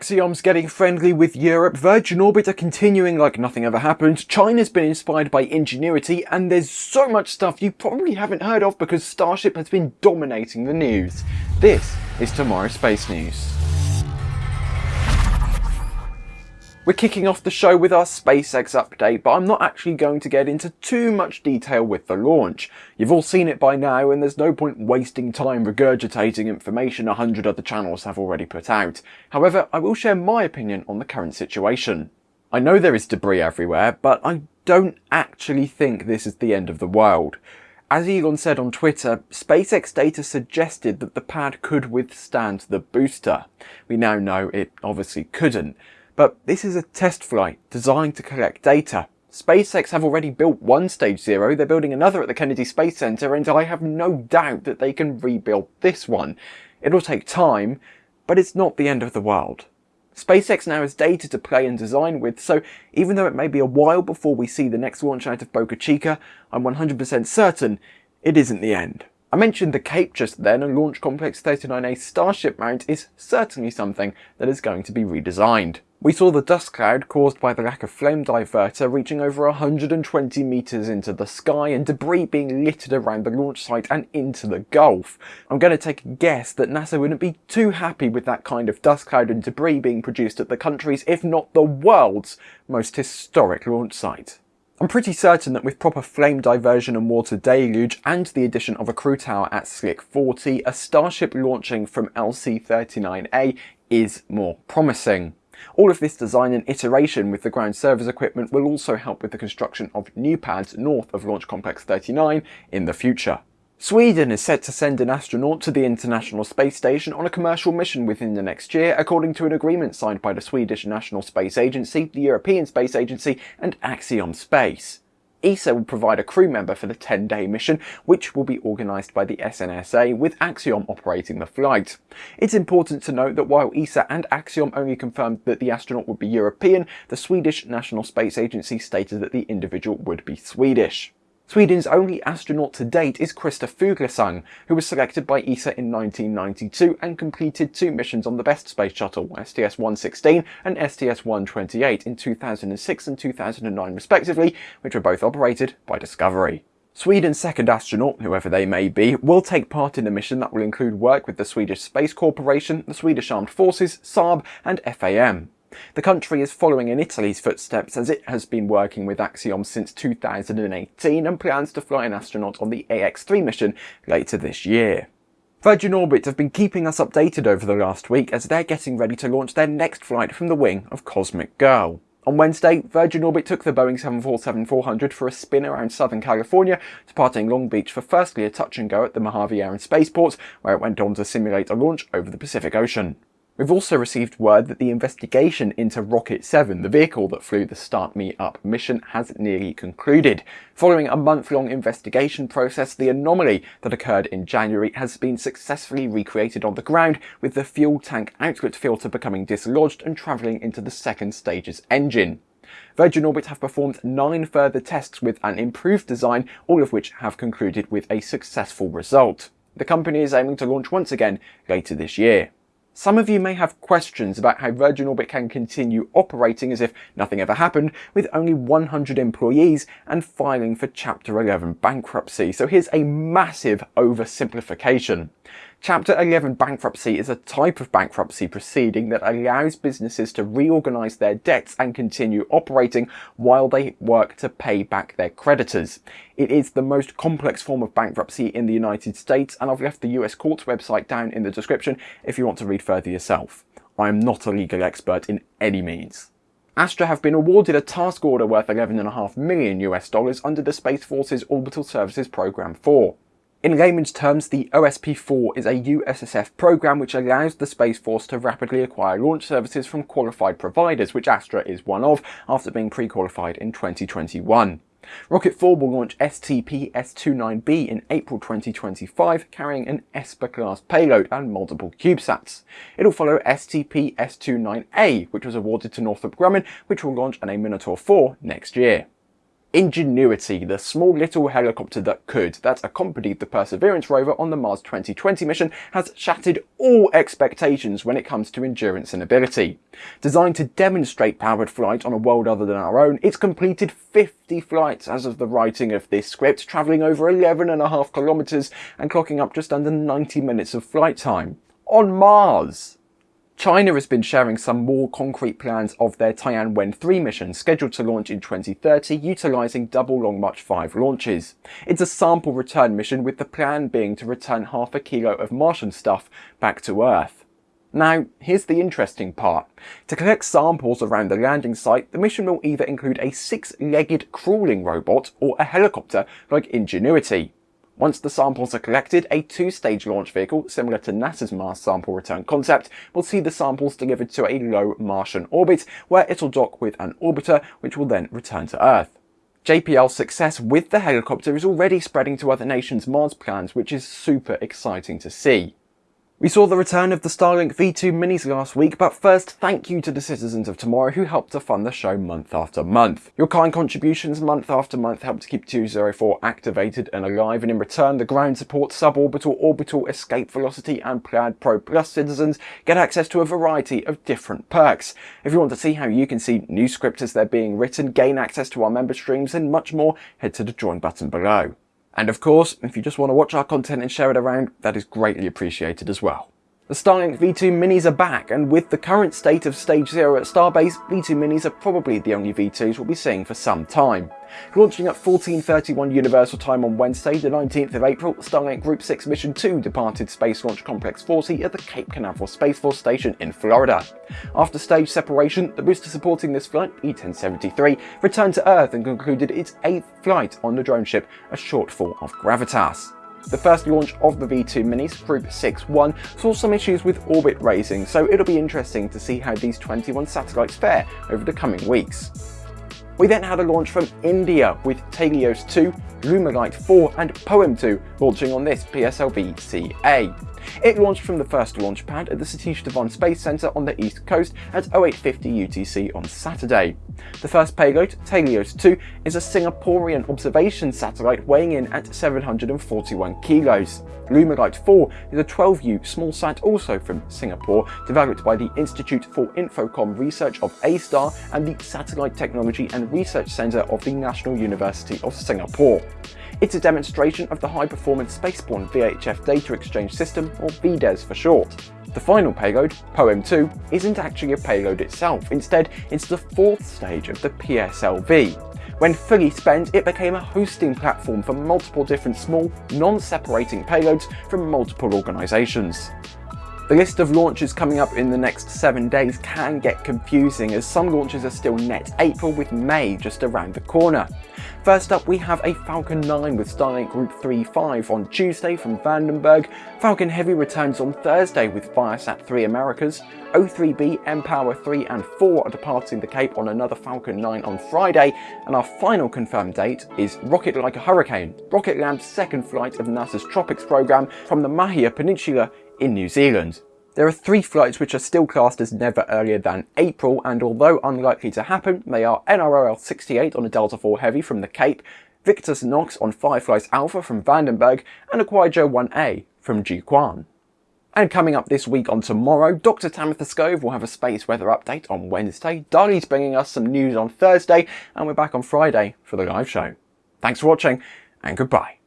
Axiom's getting friendly with Europe, Virgin Orbit are continuing like nothing ever happened, China's been inspired by Ingenuity, and there's so much stuff you probably haven't heard of because Starship has been dominating the news. This is tomorrow's Space News. We're kicking off the show with our SpaceX update, but I'm not actually going to get into too much detail with the launch. You've all seen it by now and there's no point wasting time regurgitating information a hundred other channels have already put out. However, I will share my opinion on the current situation. I know there is debris everywhere, but I don't actually think this is the end of the world. As Elon said on Twitter, SpaceX data suggested that the pad could withstand the booster. We now know it obviously couldn't. But this is a test flight designed to collect data. SpaceX have already built one Stage Zero, they're building another at the Kennedy Space Center, and I have no doubt that they can rebuild this one. It'll take time, but it's not the end of the world. SpaceX now has data to play and design with, so even though it may be a while before we see the next launch out of Boca Chica, I'm 100% certain it isn't the end. I mentioned the Cape just then and Launch Complex 39A Starship mount is certainly something that is going to be redesigned. We saw the dust cloud caused by the lack of flame diverter reaching over 120 metres into the sky and debris being littered around the launch site and into the Gulf. I'm going to take a guess that NASA wouldn't be too happy with that kind of dust cloud and debris being produced at the country's, if not the world's, most historic launch site. I'm pretty certain that with proper flame diversion and water deluge and the addition of a crew tower at Slick 40, a Starship launching from LC-39A is more promising. All of this design and iteration with the ground service equipment will also help with the construction of new pads north of Launch Complex 39 in the future. Sweden is set to send an astronaut to the International Space Station on a commercial mission within the next year, according to an agreement signed by the Swedish National Space Agency, the European Space Agency and Axiom Space. ESA will provide a crew member for the 10-day mission, which will be organised by the SNSA, with Axiom operating the flight. It's important to note that while ESA and Axiom only confirmed that the astronaut would be European, the Swedish National Space Agency stated that the individual would be Swedish. Sweden's only astronaut to date is Christer Fuglesang, who was selected by ESA in 1992 and completed two missions on the BEST space shuttle, STS-116 and STS-128 in 2006 and 2009 respectively, which were both operated by Discovery. Sweden's second astronaut, whoever they may be, will take part in a mission that will include work with the Swedish Space Corporation, the Swedish Armed Forces, Saab and FAM. The country is following in Italy's footsteps as it has been working with Axiom since 2018 and plans to fly an astronaut on the AX-3 mission later this year. Virgin Orbit have been keeping us updated over the last week as they're getting ready to launch their next flight from the wing of Cosmic Girl. On Wednesday, Virgin Orbit took the Boeing 747-400 for a spin around Southern California, departing Long Beach for firstly a touch and go at the Mojave Air and Spaceport, where it went on to simulate a launch over the Pacific Ocean. We've also received word that the investigation into Rocket 7, the vehicle that flew the Start Me Up mission, has nearly concluded. Following a month-long investigation process, the anomaly that occurred in January has been successfully recreated on the ground, with the fuel tank outlet filter becoming dislodged and travelling into the second stage's engine. Virgin Orbit have performed nine further tests with an improved design, all of which have concluded with a successful result. The company is aiming to launch once again later this year. Some of you may have questions about how Virgin Orbit can continue operating as if nothing ever happened with only 100 employees and filing for Chapter 11 bankruptcy, so here's a massive oversimplification. Chapter 11 bankruptcy is a type of bankruptcy proceeding that allows businesses to reorganise their debts and continue operating while they work to pay back their creditors. It is the most complex form of bankruptcy in the United States and I've left the US court's website down in the description if you want to read further yourself. I am not a legal expert in any means. Astra have been awarded a task order worth 11.5 million US dollars under the Space Force's Orbital Services Program 4. In layman's terms, the OSP-4 is a USSF program which allows the Space Force to rapidly acquire launch services from qualified providers, which Astra is one of, after being pre-qualified in 2021. Rocket 4 will launch STP-S29B in April 2025, carrying an ESPA-class payload and multiple CubeSats. It'll follow STP-S29A, which was awarded to Northrop Grumman, which will launch on a Minotaur 4 next year. Ingenuity, the small little helicopter that could, that accompanied the Perseverance rover on the Mars 2020 mission, has shattered all expectations when it comes to endurance and ability. Designed to demonstrate powered flight on a world other than our own, it's completed 50 flights as of the writing of this script, travelling over 11.5 kilometres and clocking up just under 90 minutes of flight time. On Mars! China has been sharing some more concrete plans of their Tianwen 3 mission scheduled to launch in 2030 utilising double Long March 5 launches. It's a sample return mission with the plan being to return half a kilo of Martian stuff back to Earth. Now, here's the interesting part. To collect samples around the landing site, the mission will either include a six-legged crawling robot or a helicopter like Ingenuity. Once the samples are collected, a two-stage launch vehicle, similar to NASA's Mars sample return concept, will see the samples delivered to a low Martian orbit, where it'll dock with an orbiter, which will then return to Earth. JPL's success with the helicopter is already spreading to other nations' Mars plans, which is super exciting to see. We saw the return of the Starlink V2 minis last week, but first thank you to the citizens of tomorrow who helped to fund the show month after month. Your kind contributions month after month help to keep 204 activated and alive, and in return the ground support, suborbital, orbital, escape velocity and Plaid Pro Plus citizens get access to a variety of different perks. If you want to see how you can see new scripts as they're being written, gain access to our member streams and much more, head to the join button below. And of course, if you just want to watch our content and share it around, that is greatly appreciated as well. The Starlink V2 Minis are back, and with the current state of Stage 0 at Starbase, V2 Minis are probably the only V2s we'll be seeing for some time. Launching at 14.31 Universal Time on Wednesday, the 19th of April, Starlink Group 6 Mission 2 departed Space Launch Complex 40 at the Cape Canaveral Space Force Station in Florida. After stage separation, the booster supporting this flight, B-1073, returned to Earth and concluded its eighth flight on the drone ship, a shortfall of Gravitas. The first launch of the V2 Minis, Group 6-1, saw some issues with orbit raising, so it'll be interesting to see how these 21 satellites fare over the coming weeks. We then had a launch from India with TeLEOS 2, Lumelite 4 and POEM 2 launching on this PSLV-CA. It launched from the first launch pad at the Satish Dhawan Space Centre on the east coast at 0850 UTC on Saturday. The first payload, TeLEOS 2, is a Singaporean observation satellite weighing in at 741 kilos. Lumelite 4 is a 12U smallsat also from Singapore, developed by the Institute for Infocom Research of A*STAR and the Satellite Technology and Research Centre of the National University of Singapore. It's a demonstration of the high-performance spaceborne VHF data exchange system, or VDES for short. The final payload, POEM2, isn't actually a payload itself, instead it's the fourth stage of the PSLV. When fully spent, it became a hosting platform for multiple different small, non-separating payloads from multiple organisations. The list of launches coming up in the next 7 days can get confusing as some launches are still net April with May just around the corner. First up we have a Falcon 9 with Starlink Group 3-5 on Tuesday from Vandenberg, Falcon Heavy returns on Thursday with Viasat 3 Americas, O3b, mPOWER 3 and 4 are departing the Cape on another Falcon 9 on Friday, and our final confirmed date is Rocket Like a Hurricane, Rocket Lab's second flight of NASA's Tropics program from the Mahia Peninsula in New Zealand. There are three flights which are still classed as never earlier than April, and although unlikely to happen, they are NROL 68 on a Delta IV Heavy from the Cape, Victus Nox on Firefly's Alpha from Vandenberg, and a Kuaizhou 1A from Jiuquan. And coming up this week on tomorrow, Dr. Tamitha Skov will have a space weather update on Wednesday, Dali's bringing us some news on Thursday, and we're back on Friday for the live show. Thanks for watching, and goodbye.